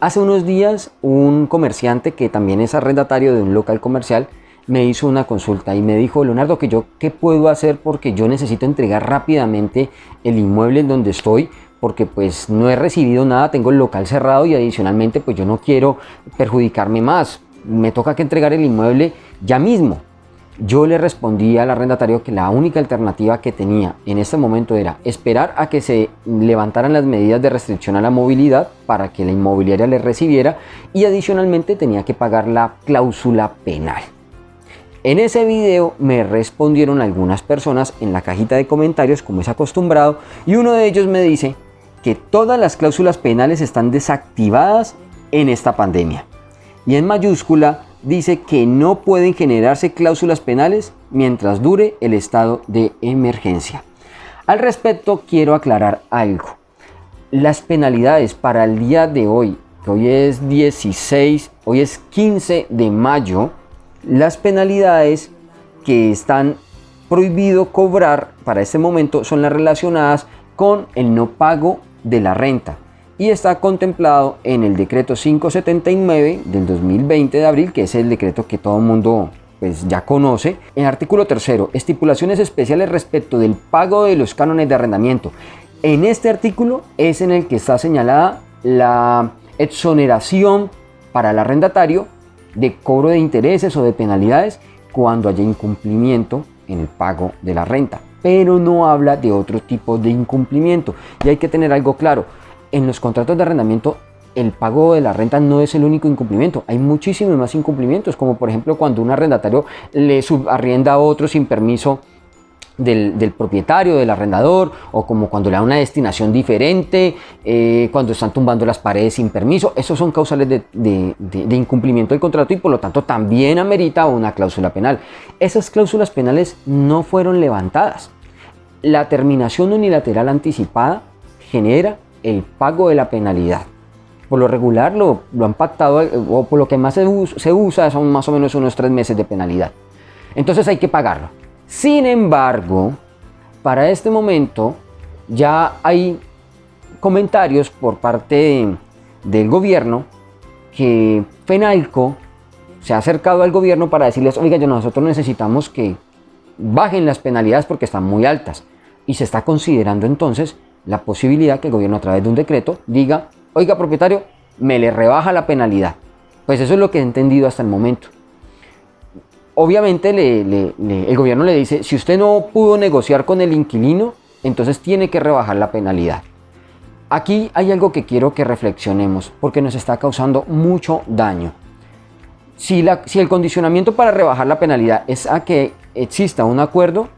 Hace unos días un comerciante que también es arrendatario de un local comercial me hizo una consulta y me dijo, Leonardo, que yo qué puedo hacer porque yo necesito entregar rápidamente el inmueble en donde estoy porque pues no he recibido nada, tengo el local cerrado y adicionalmente pues yo no quiero perjudicarme más, me toca que entregar el inmueble ya mismo. Yo le respondí al arrendatario que la única alternativa que tenía en este momento era esperar a que se levantaran las medidas de restricción a la movilidad para que la inmobiliaria le recibiera y adicionalmente tenía que pagar la cláusula penal. En ese video me respondieron algunas personas en la cajita de comentarios como es acostumbrado y uno de ellos me dice que todas las cláusulas penales están desactivadas en esta pandemia. Y en mayúscula dice que no pueden generarse cláusulas penales mientras dure el estado de emergencia. Al respecto quiero aclarar algo. Las penalidades para el día de hoy, que hoy es 16, hoy es 15 de mayo, las penalidades que están prohibido cobrar para este momento son las relacionadas con el no pago de la renta y está contemplado en el decreto 579 del 2020 de abril, que es el decreto que todo el mundo pues ya conoce. En artículo tercero, estipulaciones especiales respecto del pago de los cánones de arrendamiento. En este artículo es en el que está señalada la exoneración para el arrendatario de cobro de intereses o de penalidades cuando haya incumplimiento en el pago de la renta. Pero no habla de otro tipo de incumplimiento. Y hay que tener algo claro en los contratos de arrendamiento el pago de la renta no es el único incumplimiento, hay muchísimos más incumplimientos, como por ejemplo cuando un arrendatario le subarrienda a otro sin permiso del, propietario, del arrendador, o como cuando le da una destinación diferente, eh, cuando están tumbando las paredes sin permiso, esos son causales de incumplimiento del contrato y por lo tanto también amerita una cláusula penal. Esas cláusulas penales no fueron levantadas. La terminación unilateral anticipada genera el pago de la penalidad. Por lo regular lo, lo han pactado, o por lo que más se, se usa son más o menos unos tres meses de penalidad. Entonces hay que pagarlo. Sin embargo, para este momento ya hay comentarios por parte del gobierno que FENALCO se ha acercado al gobierno para decirles, oiga, nosotros necesitamos que bajen las penalidades porque están muy altas. Y se está considerando entonces la posibilidad que el gobierno a través de un decreto diga, oiga propietario, me le rebaja la penalidad. Pues eso es lo que he entendido hasta el momento. Obviamente el gobierno le dice, si usted no pudo negociar con el inquilino, entonces tiene que rebajar la penalidad. Aquí hay algo que quiero que reflexionemos, porque nos está causando mucho daño. Si, la, si el condicionamiento para rebajar la penalidad es a que exista un acuerdo,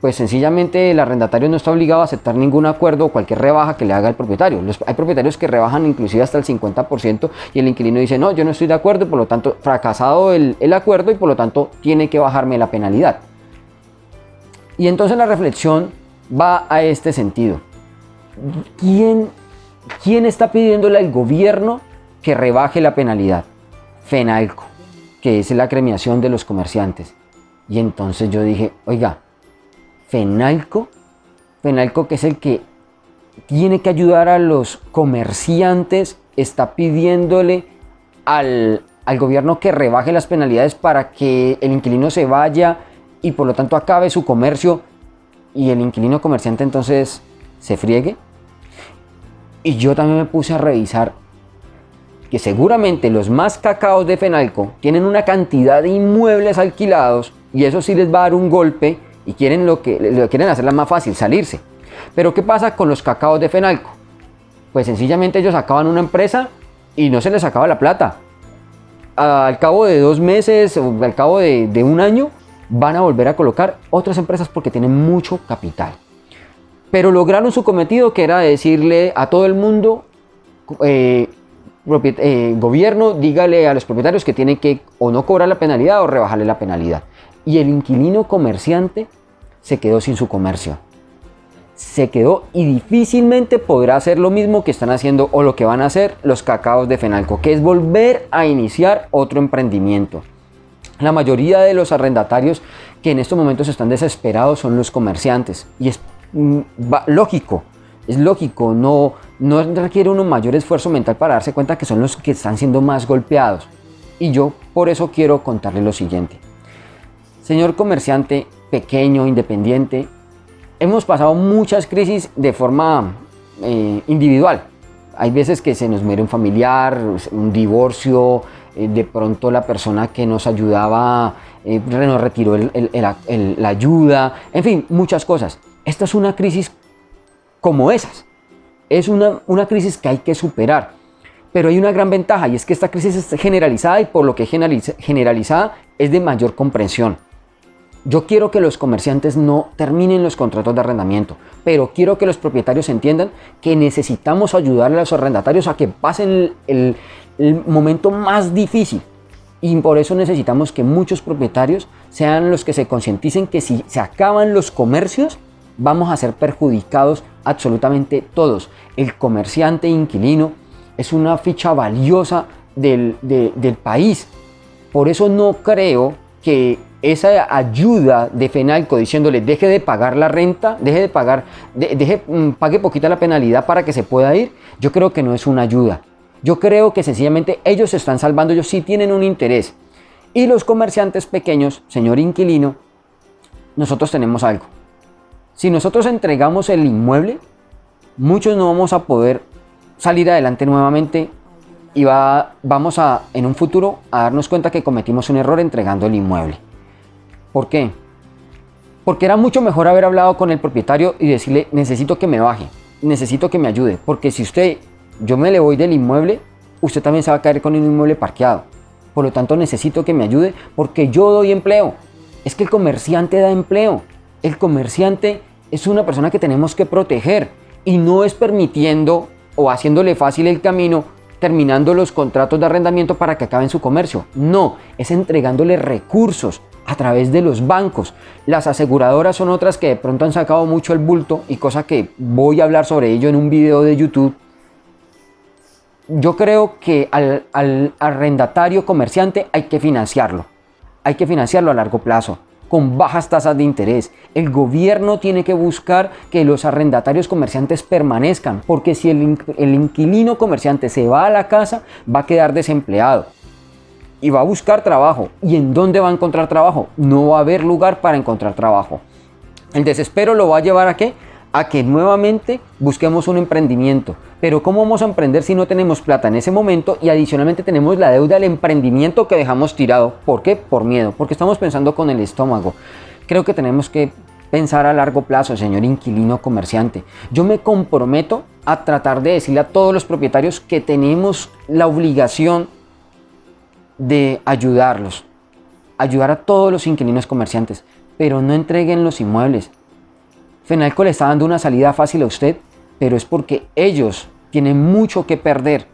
pues sencillamente el arrendatario no está obligado a aceptar ningún acuerdo o cualquier rebaja que le haga el propietario. hay propietarios que rebajan inclusive hasta el 50% y el inquilino dice, no, yo no estoy de acuerdo, por lo tanto, fracasado el, el acuerdo y por lo tanto tiene que bajarme la penalidad. Y entonces la reflexión va a este sentido. ¿Quién, quién está pidiéndole al gobierno que rebaje la penalidad? FENALCO, que es la cremiación de los comerciantes. Y entonces yo dije, oiga, Fenalco, Fenalco que es el que tiene que ayudar a los comerciantes, está pidiéndole al, al gobierno que rebaje las penalidades para que el inquilino se vaya y por lo tanto acabe su comercio y el inquilino comerciante entonces se friegue. Y yo también me puse a revisar que seguramente los más cacaos de Fenalco tienen una cantidad de inmuebles alquilados y eso sí les va a dar un golpe y quieren lo que quieren hacerla más fácil, salirse. Pero ¿qué pasa con los cacaos de Fenalco? Pues sencillamente ellos acaban una empresa y no se les acaba la plata. Al cabo de dos meses o al cabo de, un año van a volver a colocar otras empresas porque tienen mucho capital. Pero lograron su cometido que era decirle a todo el mundo, eh, eh, gobierno, dígale a los propietarios que tienen que o no cobrar la penalidad o rebajarle la penalidad. Y el inquilino comerciante se quedó sin su comercio. Se quedó y difícilmente podrá hacer lo mismo que están haciendo o lo que van a hacer los cacaos de Fenalco, que es volver a iniciar otro emprendimiento. La mayoría de los arrendatarios que en estos momentos están desesperados son los comerciantes y es mm, lógico, es lógico, no, no requiere un mayor esfuerzo mental para darse cuenta que son los que están siendo más golpeados. Y yo por eso quiero contarle lo siguiente. Señor comerciante pequeño, independiente, hemos pasado muchas crisis de forma eh, individual. Hay veces que se nos muere un familiar, un divorcio, eh, de pronto la persona que nos ayudaba eh, nos retiró la ayuda, en fin, muchas cosas. Esta es una crisis como esas. Es una, una crisis que hay que superar. Pero hay una gran ventaja y es que esta crisis es generalizada y por lo que es generalizada es de mayor comprensión. Yo quiero que los comerciantes no terminen los contratos de arrendamiento, pero quiero que los propietarios entiendan que necesitamos ayudar a los arrendatarios a que pasen el, momento más difícil. Y por eso necesitamos que muchos propietarios sean los que se concienticen que si se acaban los comercios, vamos a ser perjudicados absolutamente todos. El comerciante inquilino es una ficha valiosa del, del país. Por eso no creo que esa ayuda de FENALCO diciéndole deje de pagar la renta, deje de pagar, deje, mm, pague poquita la penalidad para que se pueda ir, yo creo que no es una ayuda. Yo creo que sencillamente ellos se están salvando, ellos sí tienen un interés. Y los comerciantes pequeños, señor inquilino, nosotros tenemos algo. Si nosotros entregamos el inmueble, muchos no vamos a poder salir adelante nuevamente y va, vamos a, en un futuro, a darnos cuenta que cometimos un error entregando el inmueble. ¿Por qué? Porque era mucho mejor haber hablado con el propietario y decirle, necesito que me baje, necesito que me ayude, porque si usted, yo me le voy del inmueble, usted también se va a caer con el inmueble parqueado. Por lo tanto, necesito que me ayude porque yo doy empleo. Es que el comerciante da empleo. El comerciante es una persona que tenemos que proteger y no es permitiendo o haciéndole fácil el camino terminando los contratos de arrendamiento para que acaben su comercio. No, es entregándole recursos a través de los bancos. Las aseguradoras son otras que de pronto han sacado mucho el bulto y cosa que voy a hablar sobre ello en un video de YouTube. Yo creo que al, al arrendatario comerciante hay que financiarlo. Hay que financiarlo a largo plazo con bajas tasas de interés. El gobierno tiene que buscar que los arrendatarios comerciantes permanezcan, porque si el, inquilino comerciante se va a la casa, va a quedar desempleado y va a buscar trabajo. ¿Y en dónde va a encontrar trabajo? No va a haber lugar para encontrar trabajo. El desespero lo va a llevar a qué? A que nuevamente busquemos un emprendimiento. Pero ¿cómo vamos a emprender si no tenemos plata en ese momento y adicionalmente tenemos la deuda del emprendimiento que dejamos tirado? ¿Por qué? Por miedo, porque estamos pensando con el estómago. Creo que tenemos que pensar a largo plazo, señor inquilino comerciante. Yo me comprometo a tratar de decirle a todos los propietarios que tenemos la obligación de ayudarlos, ayudar a todos los inquilinos comerciantes, pero no entreguen los inmuebles. Fenalco le está dando una salida fácil a usted pero es porque ellos tienen mucho que perder.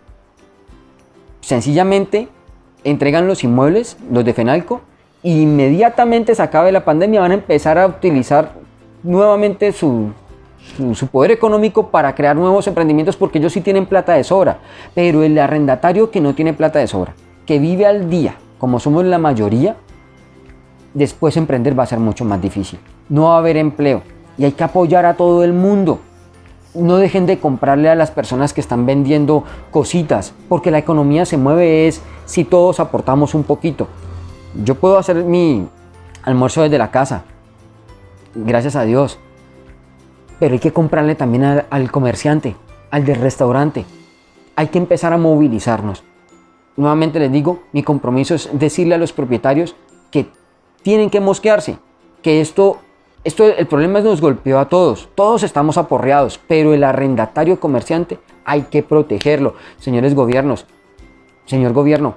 Sencillamente entregan los inmuebles, los de Fenalco, e inmediatamente se acabe la pandemia van a empezar a utilizar nuevamente su, su, poder económico para crear nuevos emprendimientos porque ellos sí tienen plata de sobra. Pero el arrendatario que no tiene plata de sobra, que vive al día, como somos la mayoría, después emprender va a ser mucho más difícil. No va a haber empleo y hay que apoyar a todo el mundo no dejen de comprarle a las personas que están vendiendo cositas, porque la economía se mueve es si todos aportamos un poquito. Yo puedo hacer mi almuerzo desde la casa, gracias a Dios, pero hay que comprarle también al, al comerciante, al del restaurante. Hay que empezar a movilizarnos. Nuevamente les digo, mi compromiso es decirle a los propietarios que tienen que mosquearse, que esto esto, el problema es nos golpeó a todos, todos estamos aporreados, pero el arrendatario comerciante hay que protegerlo. Señores gobiernos, señor gobierno,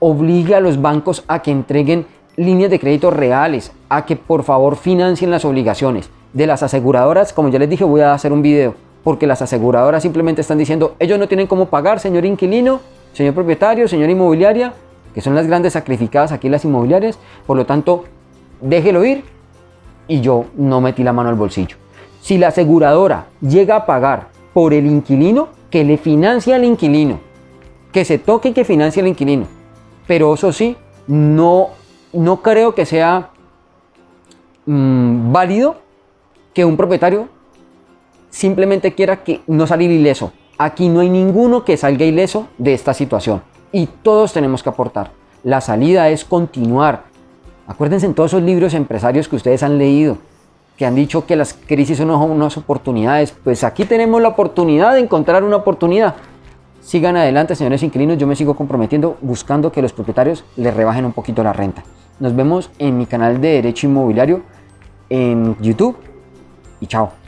obligue a los bancos a que entreguen líneas de crédito reales, a que por favor financien las obligaciones. De las aseguradoras, como ya les dije, voy a hacer un video, porque las aseguradoras simplemente están diciendo, ellos no tienen cómo pagar, señor inquilino, señor propietario, señor inmobiliaria, que son las grandes sacrificadas aquí las inmobiliarias, por lo tanto, déjelo ir y yo no metí la mano al bolsillo. Si la aseguradora llega a pagar por el inquilino, que le financia al inquilino, que se toque y que financie al inquilino. Pero eso sí, no, no creo que sea mm, válido que un propietario simplemente quiera que no salir ileso. Aquí no hay ninguno que salga ileso de esta situación y todos tenemos que aportar. La salida es continuar. Acuérdense en todos esos libros empresarios que ustedes han leído, que han dicho que las crisis son unas oportunidades. Pues aquí tenemos la oportunidad de encontrar una oportunidad. Sigan adelante, señores inquilinos. Yo me sigo comprometiendo buscando que los propietarios les rebajen un poquito la renta. Nos vemos en mi canal de Derecho Inmobiliario en YouTube y chao.